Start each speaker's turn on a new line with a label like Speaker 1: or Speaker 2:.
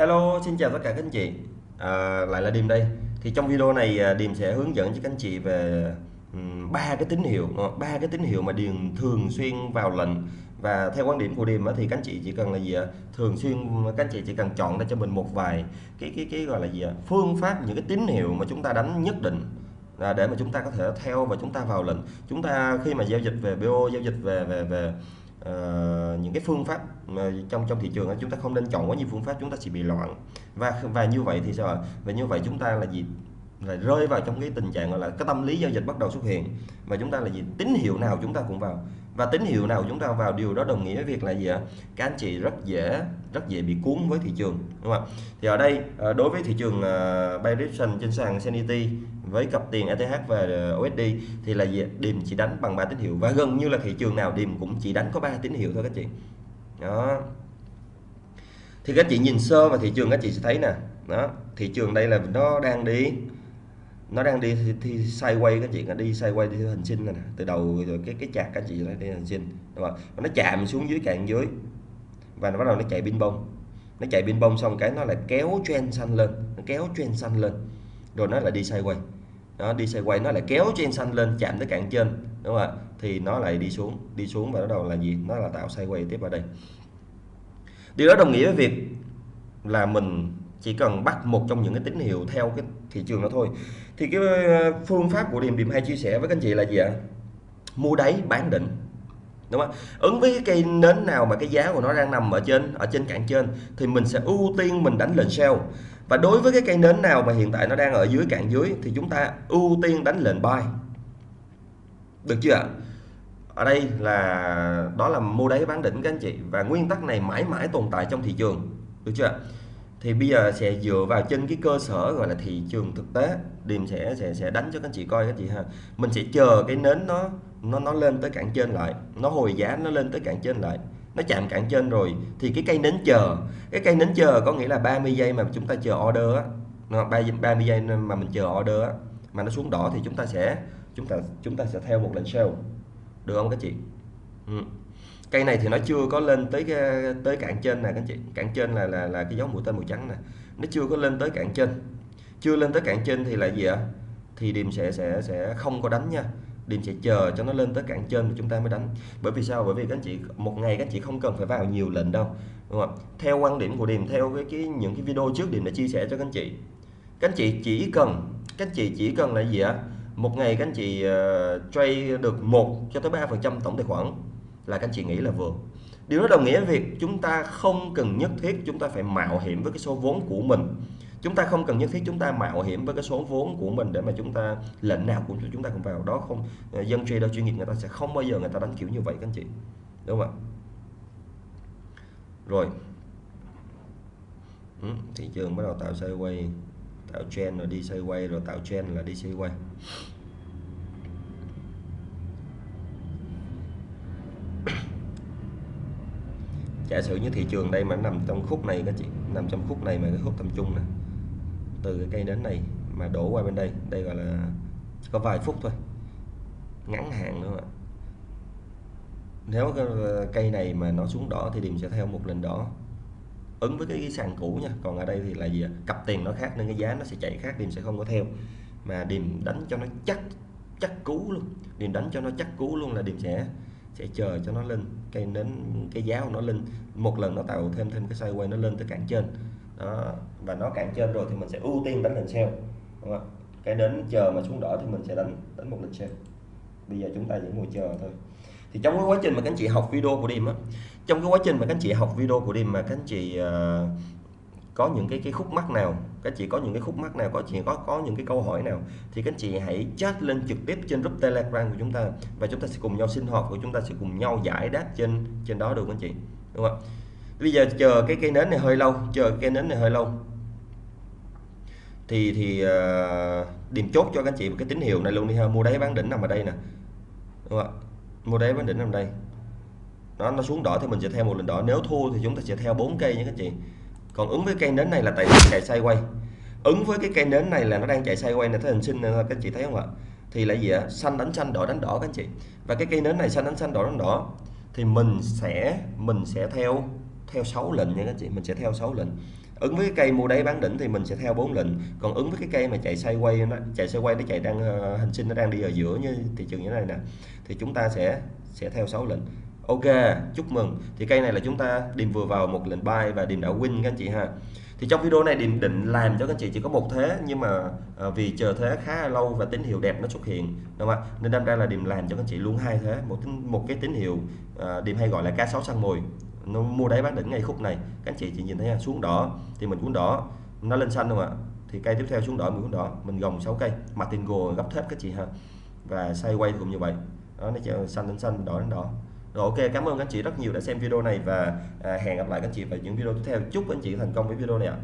Speaker 1: Hello, xin chào tất cả các anh chị. À, Lại là Điềm đây. Thì trong video này à, Điềm sẽ hướng dẫn cho các anh chị về ba cái tín hiệu ờ, ba cái tín hiệu mà Điềm thường xuyên vào lệnh. Và theo quan điểm của Điềm thì các anh chị chỉ cần là gì ạ? Thường xuyên các anh chị chỉ cần chọn ra cho mình một vài cái cái cái gọi là gì ạ? Phương pháp những cái tín hiệu mà chúng ta đánh nhất định là để mà chúng ta có thể theo và chúng ta vào lệnh. Chúng ta khi mà giao dịch về BO giao dịch về về về uh, những cái phương pháp mà trong trong thị trường chúng ta không nên chọn quá nhiều phương pháp chúng ta chỉ bị loạn. Và và như vậy thì sao và như vậy chúng ta là gì? Là rơi vào trong cái tình trạng gọi là cái tâm lý giao dịch bắt đầu xuất hiện. Và chúng ta là gì? Tín hiệu nào chúng ta cũng vào và tín hiệu nào chúng ta vào điều đó đồng nghĩa với việc là gì ạ? Các anh chị rất dễ rất dễ bị cuốn với thị trường đúng không ạ? Thì ở đây ờ, đối với thị trường uh, buy trên sàn Senity với cặp tiền ETH và USD thì là gì điểm chỉ đánh bằng ba tín hiệu. Và gần như là thị trường nào điểm cũng chỉ đánh có ba tín hiệu thôi các chị. Đó. Thì các chị nhìn sơ vào thị trường các chị sẽ thấy nè. Đó thị trường đây là nó đang đi nó đang đi thì, thì sideways các chị nó đi sideways đi hình sinh này nè từ đầu rồi cái cái chạc các chị nó đi hình sinh. Đúng không? nó chạm xuống dưới cạn dưới. Và nó bắt đầu nó chạy pin bông nó chạy pin bông xong cái nó lại kéo trend xanh lên nó kéo trend xanh lên. Rồi nó lại đi sideways nó đi sideways nó lại kéo trend xanh lên chạm tới cạn trên. Đúng không ạ? Thì nó lại đi xuống đi xuống và bắt đầu là gì? Nó là tạo sideways tiếp vào đây. Điều đó đồng nghĩa với việc là mình chỉ cần bắt một trong những cái tín hiệu theo cái thị trường đó thôi thì cái ờ, phương pháp của điểm điểm hay chia sẻ với các anh chị là gì ạ? Mua đáy bán đỉnh đúng không? Ứng với cái cây nến nào mà cái giá của nó đang nằm ở trên ở trên cạn trên thì mình sẽ ưu tiên mình đánh lệnh sell và đối với cái cây nến nào mà hiện tại nó đang ở dưới cạn dưới thì chúng ta ưu tiên đánh lệnh buy. Được chưa ạ? Ở đây là, đó là mua đáy bán đỉnh các anh chị. Và nguyên tắc này mãi mãi tồn tại trong thị trường. Được chưa thì bây giờ sẽ dựa vào trên cái cơ sở gọi là thị trường thực tế điềm sẽ sẽ sẽ đánh cho các anh chị coi các chị ha. Mình sẽ chờ cái nến nó nó nó lên tới cạn trên lại, nó hồi giá nó lên tới cạn trên lại, nó chạm cạn trên rồi, thì cái cây nến chờ, cái cây nến chờ có nghĩa là 30 giây mà chúng ta chờ order á 30 giây mà mình chờ order á, mà nó xuống đỏ thì chúng ta sẽ, chúng ta chúng ta sẽ theo một lệnh sell được không các chị? Ừ cây này thì nó chưa có lên tới cái, tới cạn trên nè các chị. Cạn trên là là là cái dấu mũi tên màu trắng nè. Nó chưa có lên tới cạn trên. Chưa lên tới cạn trên thì là gì ạ? Thì điểm sẽ sẽ sẽ không có đánh nha. Điềm sẽ chờ cho nó lên tới cạn trên thì chúng ta mới đánh. Bởi vì sao? Bởi vì các anh chị một ngày các anh chị không cần phải vào nhiều lệnh đâu đúng không theo quan điểm của Điềm theo cái, cái những cái video trước Điềm đã chia sẻ cho các anh chị. Các anh chị chỉ cần các anh chị chỉ cần là gì ạ? Một ngày các anh chị uh, trade được một cho tới ba phần trăm tổng tài khoản là các anh chị nghĩ là vừa. Điều đó đồng nghĩa việc chúng ta không cần nhất thiết chúng ta phải mạo hiểm với cái số vốn của mình. Chúng ta không cần nhất thiết chúng ta mạo hiểm với cái số vốn của mình để mà chúng ta lệnh nào cũng chúng ta cũng vào. Đó không ờ, dân trader chuyên nghiệp người ta sẽ không bao giờ người ta đánh kiểu như vậy các anh chị. Đúng không ạ? Rồi. Ừ, thị trường bắt đầu tạo sideways tạo trend rồi đi sideways rồi tạo trend là đi sideways. Giả sử như thị trường đây mà nằm trong khúc này các chị nằm trong khúc này mà cái khúc tầm trung này từ cái cây đến này mà đổ qua bên đây đây gọi là có vài phút thôi. Ngắn hạn nữa nếu cây này mà nó xuống đỏ thì điểm sẽ theo một lần đỏ. Ứng với cái, sàn cũ nha còn ở đây thì là gì cặp tiền nó khác nên cái giá nó sẽ chạy khác điểm sẽ không có theo. Mà điểm đánh cho nó chắc chắc cú luôn. Điểm đánh cho nó chắc cú luôn là điểm sẽ sẽ chờ cho nó lên cây đến cái giá của nó lên. Một lần nó tạo thêm thêm cái sideways nó lên tới cản trên. Đó và nó cản trên rồi thì mình sẽ ưu tiên đánh lên sell đúng không cái đến chờ mà xuống đỏ thì mình sẽ đánh đánh một lần sell bây giờ chúng ta chỉ ngồi chờ thôi. Thì trong cái quá trình mà các anh chị học video của đêm á trong cái quá trình mà các anh chị học video của đêm mà các anh chị uh, có những cái cái khúc mắc nào các chị có những cái khúc mắc nào có chị có có những cái câu hỏi nào thì các chị hãy chat lên trực tiếp trên group telegram của chúng ta và chúng ta sẽ cùng nhau sinh hoạt của chúng ta sẽ cùng nhau giải đáp trên trên đó được các anh chị? Đúng không bây giờ chờ cái cây nến này hơi lâu chờ cây nến này hơi lâu. Thì thì uh, điểm chốt cho các anh chị một cái tín hiệu này luôn đi ha. Mua đáy bán đỉnh nằm ở đây nè. Đúng không mua đáy bán đỉnh nằm đây. Nó nó xuống đỏ thì mình sẽ theo một lần đỏ. Nếu thua thì chúng ta sẽ theo bốn cây nha các chị còn ứng với cây nến này là tại chạy sideways ứng với cái cây nến này là nó đang chạy sideways này thấy hình sinh ờ, các anh chị thấy không ạ? Thì là gì ạ? Xanh đánh xanh đỏ đánh đỏ các anh chị. Và cái cây nến này xanh đánh xanh đỏ đánh đỏ thì mình sẽ mình sẽ theo theo 6 lệnh nha các chị. Mình sẽ theo 6 lệnh. Ứng với cái cây mua đáy bán đỉnh thì mình sẽ theo 4 lệnh. Còn ứng với cái cây mà chạy sideways nó chạy sideways nó chạy đang uh, hình sinh nó đang đi ở giữa như thị trường như thế này nè thì chúng ta sẽ sẽ theo 6 lệnh ok chúc mừng. Thì cây này là chúng ta điềm vừa vào một lệnh buy và điềm đã win các anh chị ha. Thì trong video này điềm định làm cho các anh chị chỉ có một thế nhưng mà à, vì chờ thế khá là lâu và tín hiệu đẹp nó xuất hiện đúng không ạ? Nên đâm ra là điềm làm cho các anh chị luôn hai thế một một cái tín hiệu ờ, à, điềm hay gọi là cá sấu săn mồi. Nó mua đáy bán đỉnh ngay khúc này. Các anh chị chỉ nhìn thấy xuống đỏ thì mình cuốn đỏ nó lên xanh không ạ? Thì cây tiếp theo xuống đỏ mình cuốn đỏ mình gồng 6 cây martingale gấp thép các chị ha. Và sideways cũng như vậy. Đó nó chờ xanh lên xanh đỏ lên đỏ rồi ok cảm ơn các anh chị rất nhiều đã xem video này và à, hẹn gặp lại các anh chị vào những video tiếp theo. Chúc anh chị thành công với video này ạ.